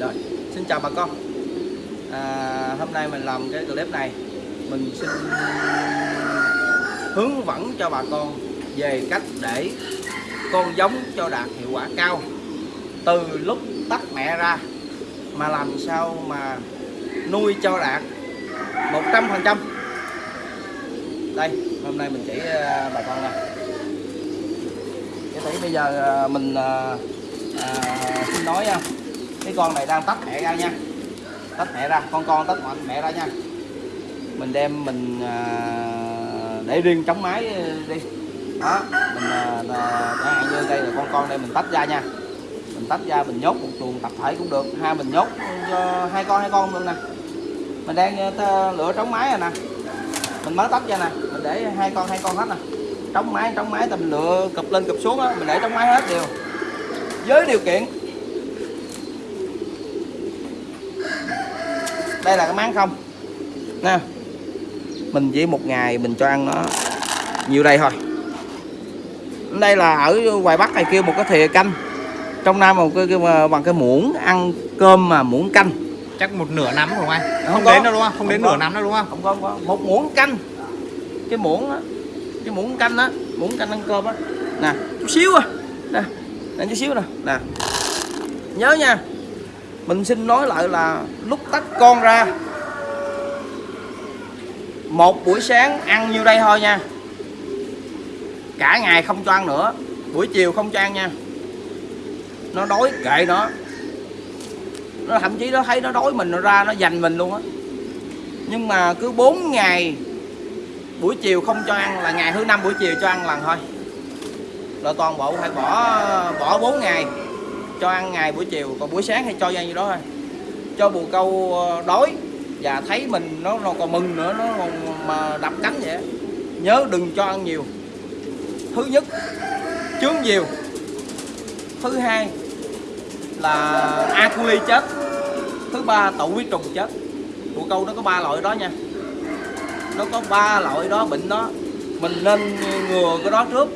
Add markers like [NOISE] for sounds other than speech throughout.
Rồi, xin chào bà con. À, Hôm nay mình làm cái clip này Mình xin hướng dẫn cho bà con về cách để con giống cho đạt hiệu quả cao. Từ lúc tắt mẹ ra mà làm sao mà nuôi cho đạt 100% Đây, hôm nay mình chỉ à, bà con nè. Cái tỷ bây giờ à, mình à, à, xin nói nha cái con này đang tách mẹ ra nha. Tách mẹ ra con con tách mẹ ra nha. Mình đem mình à, để riêng chống máy đi. Đó mình à, chẳng hạn à, như đây là con con đây mình tách ra nha. Mình tách ra mình nhốt một chuồng tập thể cũng được. Hai mình nhốt cho hai con hai con luôn nè. Mình đang à, lựa trống máy rồi nè. Mình mới tách ra nè. Mình để hai con hai con hết nè. Trống máy trống máy tầm mình lựa cụp lên cụp xuống á mình để trống máy hết đều. Với điều kiện đây là cái máng không? Nè. Mình chỉ một ngày mình cho ăn nó nhiều đây thôi. Đây là ở ngoài bắc này kêu một cái thìa canh. Trong nam một cái, cái bằng cái muỗng ăn cơm mà muỗng canh. Chắc một nửa nắm rồi anh không, không, có. đến đâu đúng không? Không, Không đến có. nửa nắm đâu đúng không? Không có, không có. Một muỗng canh. Cái muỗng á cái muỗng canh á muỗng canh ăn cơm á. Nè. Chút xíu à. Nè nè chút xíu nè. Nè. Nhớ nha mình xin nói lại là lúc tách con ra, một buổi sáng ăn nhiêu đây thôi nha. Cả ngày không cho ăn nữa, buổi chiều không cho ăn nha. Nó đói kệ nó. Nó thậm chí nó thấy nó đói mình, nó ra nó dành mình luôn á. Nhưng mà cứ 4 ngày, buổi chiều không cho ăn là ngày thứ năm buổi chiều cho ăn lần thôi. Là toàn bộ phải bỏ bỏ 4 ngày cho ăn ngày buổi chiều còn buổi sáng thì cho ra như đó thôi. Cho bù câu ờ, đói và thấy mình nó, nó còn mừng nữa nó còn mà đập cánh vậy nhớ đừng cho ăn nhiều. Thứ nhất chướng nhiều. Thứ hai là A. chết. Thứ ba tụ huyết trùng chết. Bù câu nó có ba loại đó nha. Nó có ba loại đó bệnh đó. Mình nên ngừa cái đó trước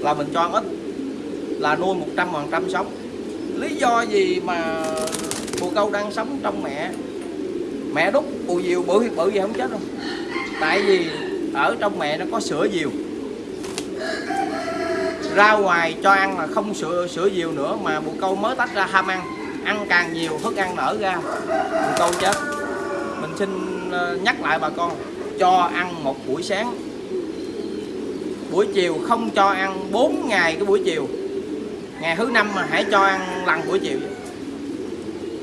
là mình cho ăn ít là nuôi 100% sống lý do gì mà bồ câu đang sống trong mẹ? Mẹ đúc bù diều bự bự gì không chết đâu. Tại vì ở trong mẹ nó có sữa diều ra ngoài cho ăn là không sữa sữa diều nữa mà bồ câu mới tách ra ham ăn. Ăn càng nhiều, thức ăn nở ra. Bồ câu chết. Mình xin ờ, nhắc lại bà con, cho ăn một buổi sáng. Buổi chiều không cho ăn 4 ngày cái buổi chiều ngày thứ năm mà hãy cho ăn lần buổi chiều.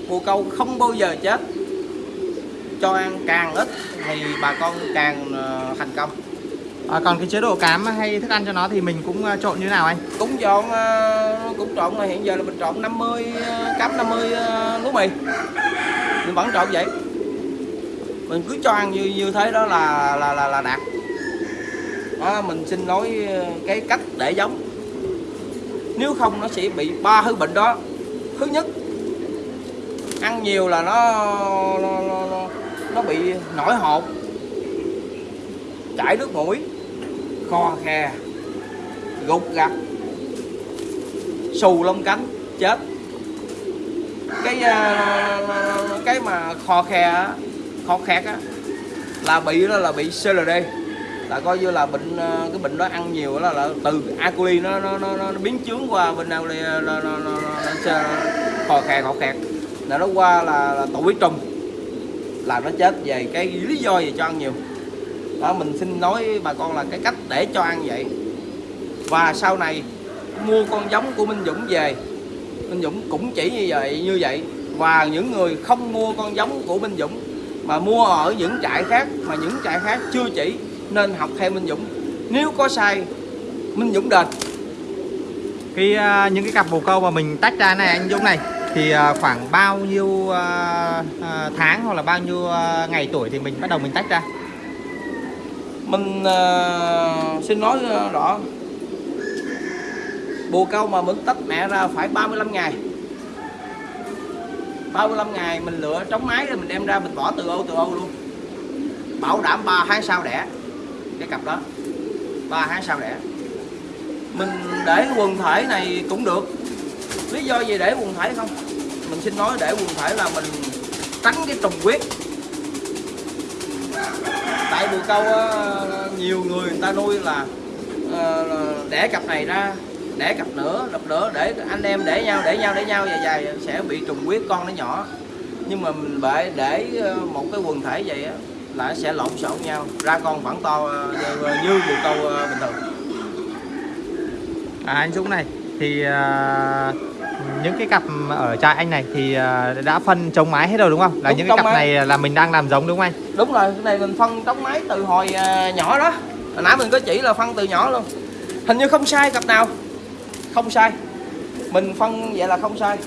Bồ câu không bao giờ chết. Cho ăn càng ít thì bà con càng ờ, thành công. À, còn cái chế độ cám hay thức ăn cho nó thì mình cũng ờ, trộn như nào anh? Cũng chọn ờ, cũng trộn là hiện giờ là mình trộn 50 ờ, cám 50 ờ, lúa mì. Mình vẫn trộn vậy. Mình cứ cho ăn như như thế đó là là là, là đạt. Đó, mình xin nói cái cách để giống nếu không nó sẽ bị ba thứ bệnh đó. Thứ nhất ăn nhiều là nó nó, nó, nó, nó bị nổi hột chảy nước mũi kho khe gục gặt xù lông cánh chết. Cái ờ, cái mà kho khe khó kho khẹt á là bị đó là bị CLD là coi như là bệnh ờ, cái bệnh đó ăn nhiều là, là từ acoli nó nó nó, nó biến chướng qua bên nào đây nó, nó, nó, nó, nó, họ khe kho khẹt. Là nó qua là, là tụ huyết trùng là nó chết về cái lý do gì cho ăn nhiều. Đó mình xin nói bà con là cái cách để cho ăn vậy. Và sau này mua con giống của Minh Dũng về. Minh Dũng cũng chỉ như vậy như vậy. Và những người không mua con giống của Minh Dũng mà mua ở những trại khác mà những trại khác chưa chỉ nên học theo Minh Dũng. Nếu có sai Minh Dũng đền. Cái ờ, những cái cặp bồ câu mà mình tách ra này anh Dũng này thì ờ, khoảng bao nhiêu ờ, ờ, tháng hoặc là bao nhiêu ờ, ngày tuổi thì mình bắt đầu mình tách ra? Mình ờ, xin nói rõ. Bồ câu mà mình tách mẹ ra phải 35 ngày. 35 ngày mình lựa trống máy rồi mình đem ra mình bỏ từ ô từ ô luôn. Bảo đảm 3 tháng sau đẻ cái cặp đó. 3 tháng sau đẻ. Mình để quần thể này cũng được. Lý do gì để quần thể không? Mình xin nói để quần thể là mình tránh cái trùng huyết tại bồ câu ờ, nhiều người người ta nuôi là ờ, để đẻ cặp này ra, đẻ cặp nữa cặp nữa để anh em để nhau để nhau để nhau, dài dài sẽ bị trùng huyết con nó nhỏ. Nhưng mà mình bệ để ờ, một cái quần thể vậy á là nó sẽ lộn xộn nhau. Ra con phẳng to ờ, như, bồ câu ờ, bình thường. À, anh Dũng này thì à, những cái cặp ở trại anh này thì à, đã phân chống mái hết rồi đúng không? Là Đúng, những cái cặp mái. này là mình đang làm giống đúng không anh? đúng rồi cái này mình phân trống máy từ hồi à, nhỏ đó. Hồi nãy mình có chỉ là phân từ nhỏ luôn. Hình như không sai cặp nào. Không sai. Mình phân vậy là không sai.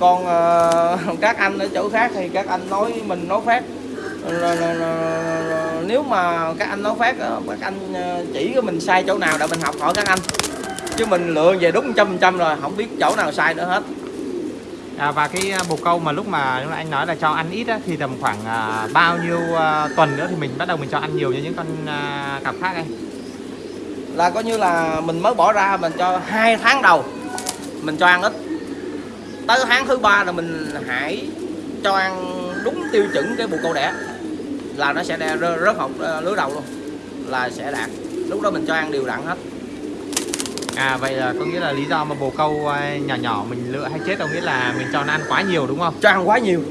Còn à, [LAUGHS] các anh ở chỗ khác thì các anh nói mình nói phát Nếu mà các anh nói phát các anh à, chỉ cho mình sai chỗ nào để mình học hỏi các anh. Chứ mình lựa về đúng trăm trăm rồi không biết chỗ nào sai nữa hết. À, và cái à, bồ câu mà lúc mà anh nói là cho ăn ít á, thì tầm khoảng à, bao nhiêu à, tuần nữa thì mình bắt đầu mình cho ăn nhiều như những con à, cặp khác anh? là coi như là mình mới bỏ ra mình cho hai tháng đầu mình cho ăn ít. Tới tháng thứ ba là mình hãy cho ăn đúng tiêu chuẩn cái bồ câu đẻ là nó sẽ rớt, học ờ, lứa đầu luôn. Là sẽ đạt lúc đó mình cho ăn đều đặn hết. À vậy là có nghĩa là lý do mà bồ câu à, nhỏ nhỏ mình lựa hay chết có nghĩa là mình cho nó ăn quá nhiều đúng không? cho ăn quá nhiều.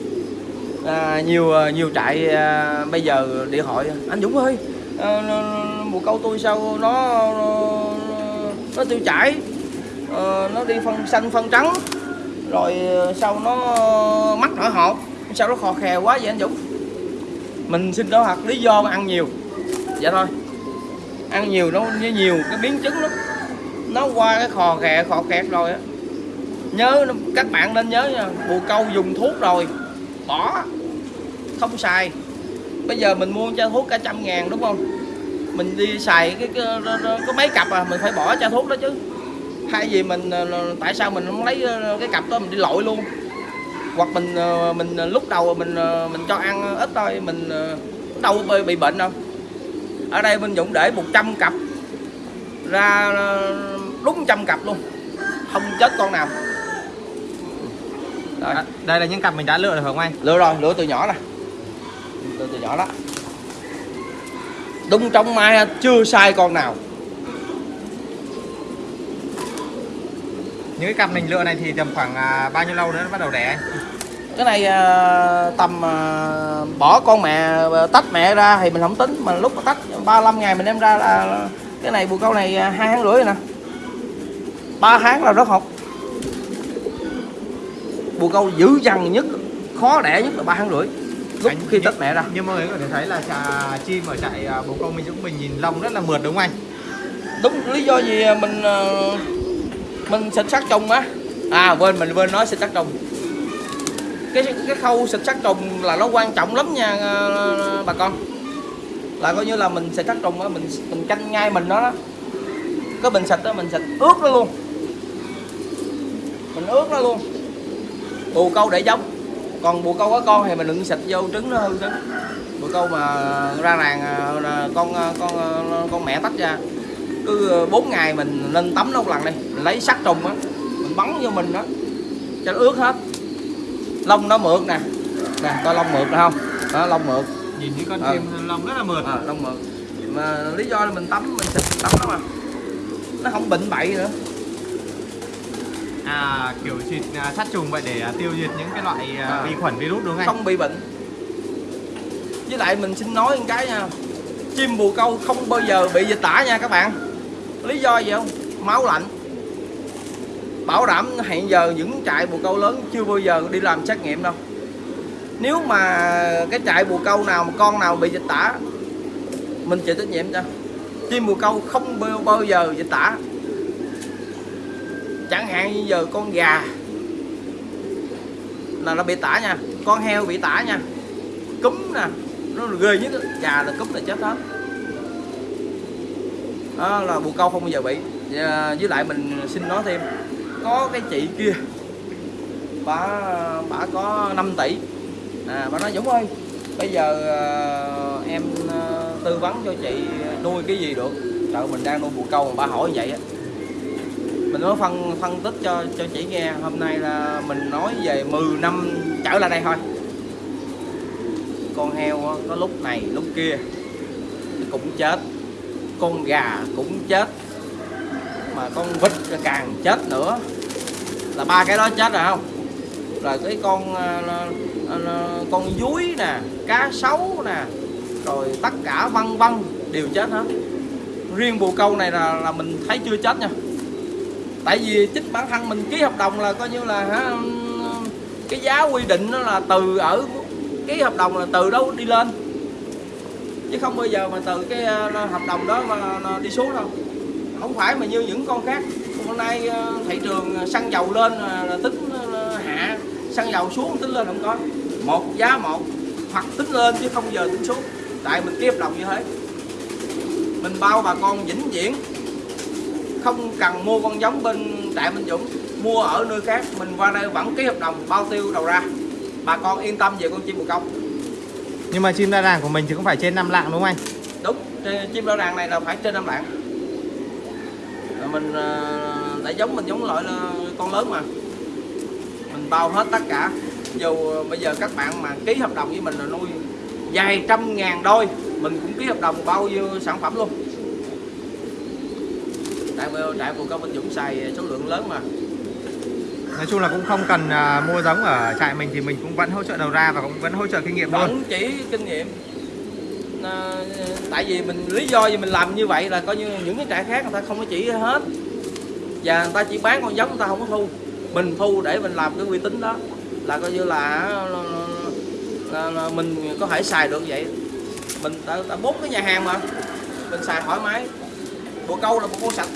À, nhiều ờ, nhiều trại à, bây giờ điện thoại anh Dũng ơi à, bồ câu tôi sao nó nó, nó tiêu chảy? Ờ, nó đi phân xanh phân trắng. Rồi ờ, sao nó mắt nổi hột? Sao nó khò khè quá vậy anh Dũng mình xin đó thật lý do mà ăn nhiều. Dạ thôi. Ăn nhiều nó với nhiều cái biến chứng lắm. Nó qua cái khò khè khò khẹt rồi á. Nhớ các bạn nên nhớ nha bù câu dùng thuốc rồi. Bỏ. Không xài. Bây giờ mình mua cho thuốc cả trăm ngàn đúng không? Mình đi xài cái, cái, có mấy cặp à mình phải bỏ cho thuốc đó chứ. Hay gì mình ờ, tại sao mình không lấy ờ, cái cặp đó mình đi lội luôn hoặc mình ờ, mình ờ, lúc đầu mình ờ, mình cho ăn ít thôi mình đâu bị, bệnh đâu. Ở đây bên Dũng để 100 cặp ra đúng trăm cặp luôn không chết con nào. Rồi. À, đây là những cặp mình đã lựa được không anh? lựa rồi lựa từ nhỏ nè. Lựa từ nhỏ đó. Đúng trong mai chưa sai con nào Những cái cặp mình lựa này thì tầm khoảng à, bao nhiêu lâu nữa nó bắt đầu đẻ cái này à, tầm à, bỏ con mẹ tách mẹ ra thì mình không tính mà lúc mà tách 35 ngày mình đem ra là cái này bồ câu này hai tháng rưỡi rồi nè. Ba tháng là rất học. Bồ câu dữ dằn nhất khó đẻ nhất là ba tháng rưỡi lúc khi tách mẹ ra. Nhưng mọi người có thể thấy là chà, chim ở trại à, bồ câu mình Dũng mình nhìn lông rất là mượt đúng không anh? đúng lý do gì mình mình xịt sát trùng á. À quên mình quên nói xịt sát trùng. Cái cái khâu xịt sát trùng là nó quan trọng lắm nha ờ, bà con. Là coi như là mình xịt sát trùng á mình mình canh ngay mình đó, đó. cái bình xịt đó mình xịt ướt nó luôn. Mình ướt nó luôn. Bù câu để giống. Còn bù câu có con thì mình đừng xịt vô trứng nó hư trứng bù câu mà ra ràng là con ờ, con con mẹ tách ra cứ 4 ngày mình lên tắm nó một lần đi. Mình lấy sắt trùng á mình bắn vô mình đó cho nó ướt hết. Lông nó mượt nè. Nè coi lông mượt nè không? Đó lông mượt. Nhìn những con Ờ. chim lông rất là mượt. à, lông mượt. Mà lý do là mình tắm mình xịt tắm nó mà. Nó không bệnh bậy nữa. À kiểu xịt à, sát trùng vậy để à, tiêu diệt những cái loại à, À. vi khuẩn virus đúng không anh? không bị bệnh. Với lại mình xin nói một cái nha. Chim bồ câu không bao giờ bị dịch tả nha các bạn lý do gì không? Máu lạnh. Bảo đảm hiện giờ những trại bồ câu lớn chưa bao giờ đi làm xét nghiệm đâu. Nếu mà cái trại bồ câu nào mà con nào bị dịch tả mình chịu trách nhiệm cho. Chim bồ câu không bao, bao giờ dịch tả. Chẳng hạn như giờ con gà là nó bị tả nha con heo bị tả nha. Cúm nè nó ghê nhất gà là cúm là chết hết đó là bồ câu không bao giờ bị. À, với lại mình xin nói thêm có cái chị kia bà bà có 5 tỷ. À bà nói Dũng ơi bây giờ à, em à, tư vấn cho chị nuôi cái gì được? Trời mình đang nuôi bồ câu mà bà hỏi vậy á. Mình mới phân phân tích cho cho chị nghe. Hôm nay là mình nói về 10 năm trở lại đây thôi. Con heo có lúc này lúc kia cũng chết con gà cũng chết, mà con vịt càng chết nữa. Là ba cái đó chết rồi không? Rồi cái con ờ, ờ, con dúi nè, cá sấu nè, rồi tất cả vân vân đều chết hết. Riêng bồ câu này là là mình thấy chưa chết nha. Tại vì chính bản thân mình ký hợp đồng là coi như là, hả, cái giá quy định nó là từ ở, ký hợp đồng là từ đâu đi lên? Chứ không bao giờ mà từ cái ờ, hợp đồng đó mà nó đi xuống đâu. Không phải mà như những con khác. Hôm nay ờ, thị trường xăng dầu lên là tính hạ. Xăng dầu xuống tính lên không có. Một giá một, hoặc tính lên chứ không giờ tính xuống. Tại mình ký hợp đồng như thế. Mình bao bà con vĩnh viễn. Không cần mua con giống bên trại Minh Dũng. Mua ở nơi khác, mình qua đây vẫn ký hợp đồng, bao tiêu đầu ra. Bà con yên tâm về con chim bồ câu nhưng mà chim đa đàn của mình thì cũng phải trên 5 lạng đúng không anh? Đúng chim đa đàn này là phải trên năm lạng. Rồi mình ờ, đã giống, mình giống loại là con lớn mà. Mình bao hết tất cả. Dù ờ, bây giờ các bạn mà ký hợp đồng với mình là nuôi vài trăm ngàn đôi, mình cũng ký hợp đồng bao nhiêu sản phẩm luôn. Tại vì trại của cao Minh Dũng xài số lượng lớn mà nói chung là cũng không cần uh, mua giống ở trại mình thì mình cũng vẫn hỗ trợ đầu ra và cũng vẫn hỗ trợ kinh nghiệm luôn. Chỉ kinh nghiệm. À, tại vì mình lý do gì mình làm như vậy là coi như những cái trại khác người ta không có chỉ hết. Và người ta chỉ bán con giống người ta không có thu. Mình thu để mình làm cái uy tín đó. Là coi như là, là, là, là mình có thể xài được vậy. Mình ta, ta bốn cái nhà hàng mà. Mình xài thoải mái. Bồ câu là một con sạch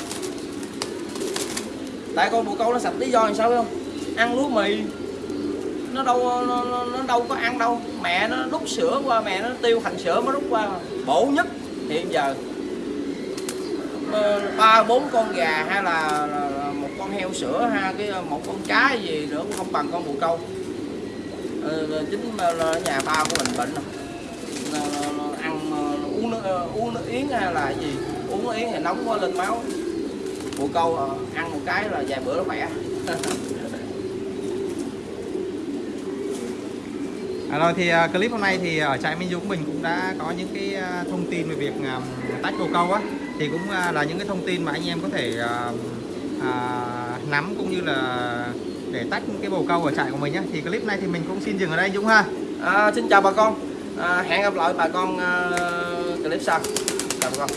tại con bồ câu nó sạch lý do làm sao biết không? Ăn lúa mì. Nó đâu nó, nó, nó đâu có ăn đâu. Mẹ nó đút sữa qua mẹ nó tiêu thành sữa mới đút qua. Bổ nhất hiện giờ ờ, ba bốn con gà hay là, là, là một con heo sữa ha cái ờ, một con cá gì nữa cũng không bằng con bồ câu. Ờ, chính là nhà ba của mình bệnh rồi. Ăn ờ, uống nước uống nước yến hay là gì? Uống nước yến thì nóng quá lên máu bồ câu ờ, ăn một cái là vài bữa nó khỏe. À, rồi thì à, clip hôm nay thì ở trại Minh Dũng mình cũng đã có những cái à, thông tin về việc à, tách bồ câu á. Thì cũng à, là những cái thông tin mà anh em có thể à, à, nắm cũng như là để tách cái bồ câu ở trại của mình nhé thì clip này thì mình cũng xin dừng ở đây Dũng ha. À, xin chào bà con. À, hẹn gặp lại bà con ờ, clip sau. Chào bà con